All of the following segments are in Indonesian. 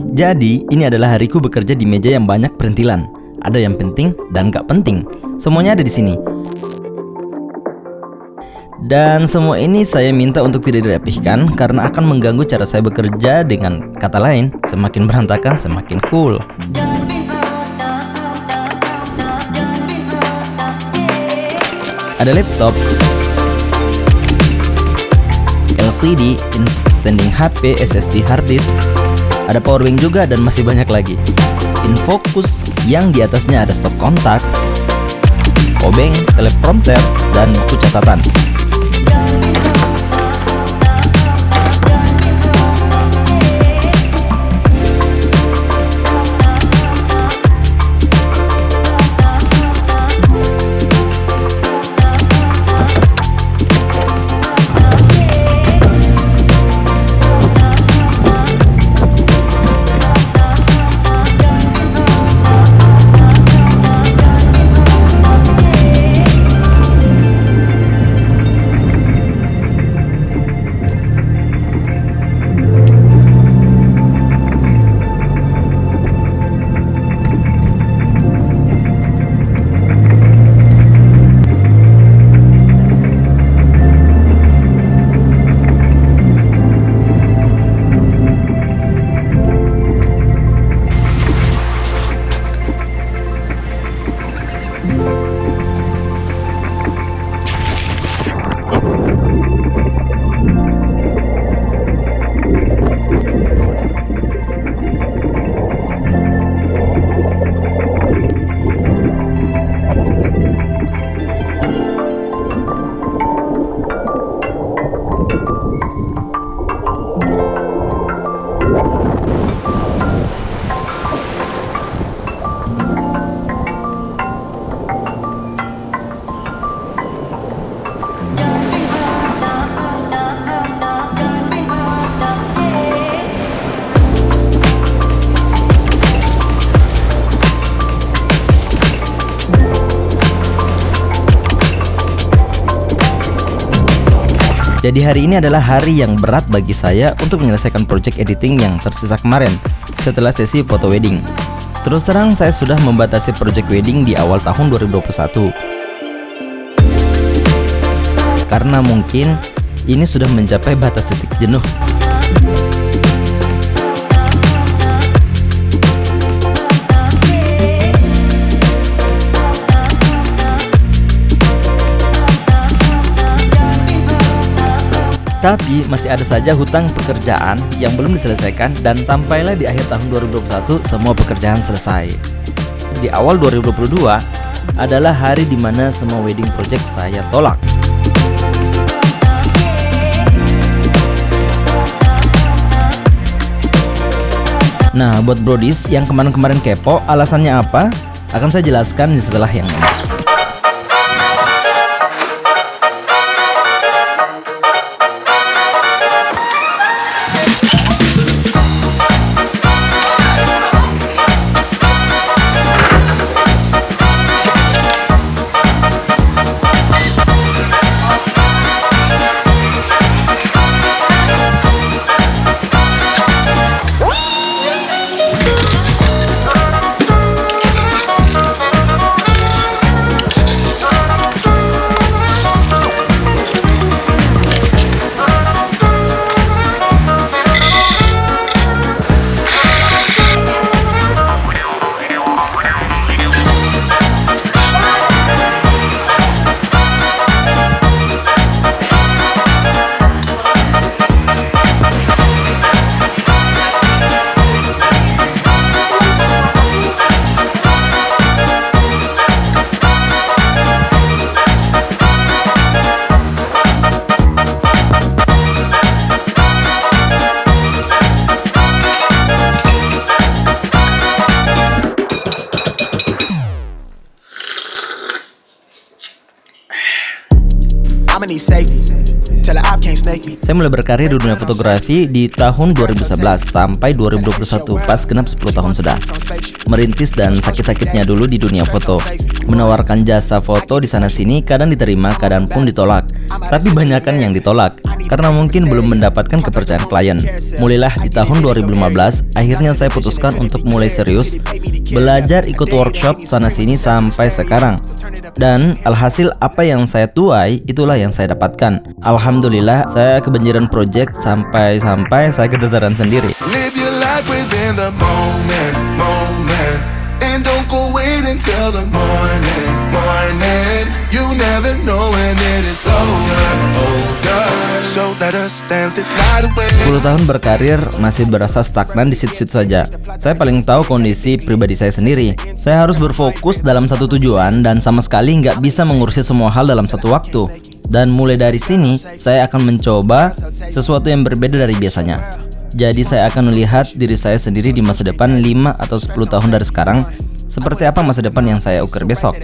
Jadi, ini adalah hariku bekerja di meja yang banyak perintilan. Ada yang penting dan gak penting. Semuanya ada di sini. Dan semua ini saya minta untuk tidak direpihkan karena akan mengganggu cara saya bekerja dengan kata lain, semakin berantakan semakin cool. Ada laptop, LCD, standing HP, SSD hard disk, ada power bank juga dan masih banyak lagi. Infocus yang di atasnya ada stop kontak, obeng, teleprompter, dan buku catatan. Jadi hari ini adalah hari yang berat bagi saya untuk menyelesaikan project editing yang tersisa kemarin setelah sesi foto wedding. Terus terang saya sudah membatasi project wedding di awal tahun 2021. Karena mungkin ini sudah mencapai batas titik jenuh. Tapi masih ada saja hutang pekerjaan yang belum diselesaikan dan tampailah di akhir tahun 2021 semua pekerjaan selesai. Di awal 2022 adalah hari di mana semua wedding project saya tolak. Nah, buat brodis yang kemarin-kemarin kepo, alasannya apa? Akan saya jelaskan setelah yang ini. Saya mulai berkarir di dunia fotografi di tahun 2011 sampai 2021 pas genap 10 tahun sudah. Merintis dan sakit-sakitnya dulu di dunia foto. Menawarkan jasa foto di sana sini kadang diterima, kadang pun ditolak. Tapi banyak kan yang ditolak karena mungkin belum mendapatkan kepercayaan klien. Mulailah di tahun 2015, akhirnya saya putuskan untuk mulai serius belajar ikut workshop sana sini sampai sekarang. Dan alhasil apa yang saya tuai itulah yang saya dapatkan. Alhamdulillah saya kebanjiran project sampai-sampai saya keteteran sendiri. Live your life 10 tahun berkarir masih berasa stagnan di situ-situ saja. Saya paling tahu kondisi pribadi saya sendiri. Saya harus berfokus dalam satu tujuan dan sama sekali nggak bisa mengurusi semua hal dalam satu waktu. Dan mulai dari sini, saya akan mencoba sesuatu yang berbeda dari biasanya. Jadi saya akan melihat diri saya sendiri di masa depan 5 atau 10 tahun dari sekarang seperti apa masa depan yang saya ukur besok.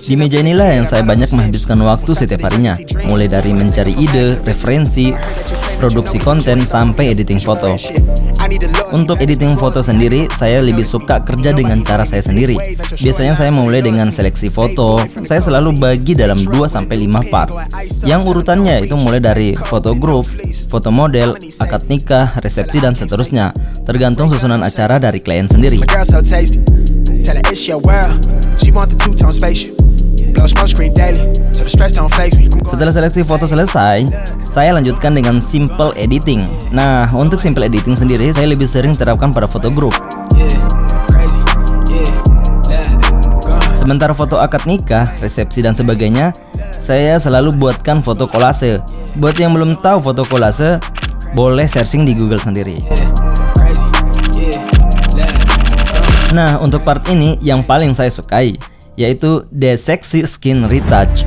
Di meja inilah yang saya banyak menghabiskan waktu setiap harinya, mulai dari mencari ide, referensi, produksi konten, sampai editing foto. Untuk editing foto sendiri, saya lebih suka kerja dengan cara saya sendiri. Biasanya saya mulai dengan seleksi foto. Saya selalu bagi dalam 2-5 part. Yang urutannya itu mulai dari foto grup, foto model, akad nikah, resepsi, dan seterusnya. Tergantung susunan acara dari klien sendiri. Setelah seleksi foto selesai, saya lanjutkan dengan simple editing. Nah, untuk simple editing sendiri, saya lebih sering terapkan pada foto grup. Sementara foto akad nikah, resepsi dan sebagainya, saya selalu buatkan foto kolase. Buat yang belum tahu foto kolase, boleh searching di Google sendiri. Nah, untuk part ini yang paling saya sukai yaitu The Sexy Skin Retouch.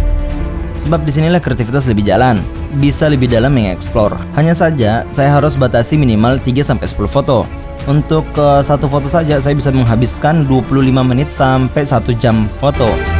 Sebab di sinilah kreativitas lebih jalan, bisa lebih dalam mengeksplor. Hanya saja, saya harus batasi minimal 3-10 foto. Untuk ke satu foto saja, saya bisa menghabiskan 25 menit sampai 1 jam foto.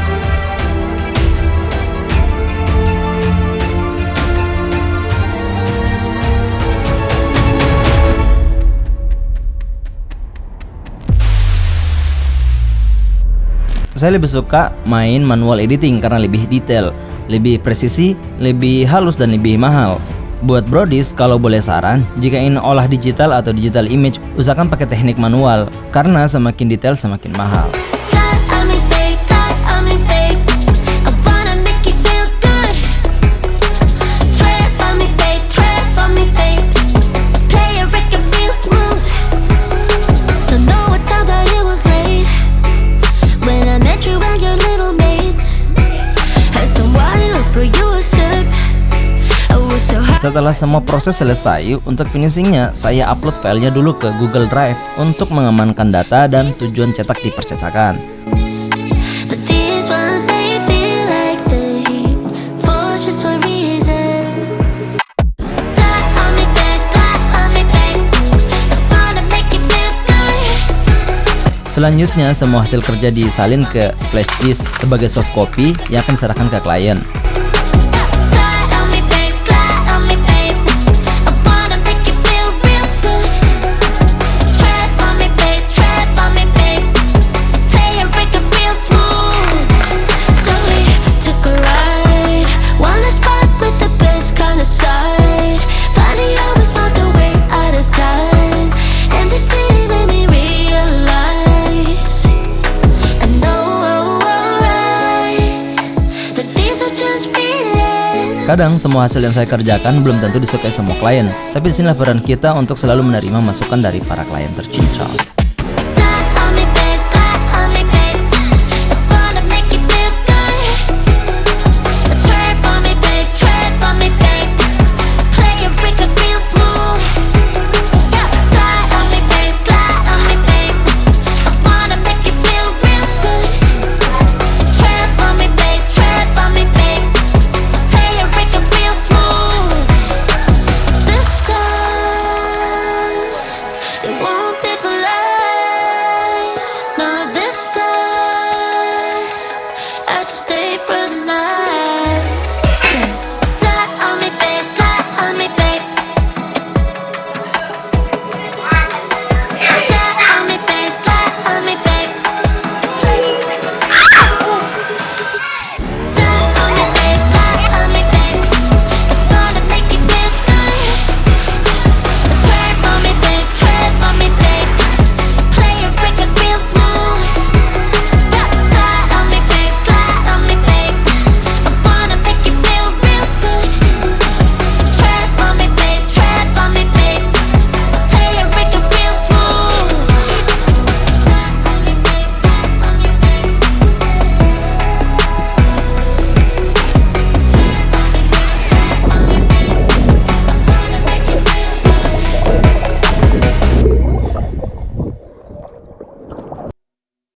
Saya lebih suka main manual editing karena lebih detail, lebih presisi, lebih halus dan lebih mahal. Buat brodis, kalau boleh saran, jika ingin olah digital atau digital image, usahakan pakai teknik manual, karena semakin detail semakin mahal. Setelah semua proses selesai, untuk finishingnya saya upload filenya dulu ke Google Drive untuk mengamankan data dan tujuan cetak di percetakan. Selanjutnya, semua hasil kerja disalin ke flash disk sebagai soft copy yang akan diserahkan ke klien. Kadang semua hasil yang saya kerjakan belum tentu disukai semua klien, tapi di sinilah peran kita untuk selalu menerima masukan dari para klien tercinta.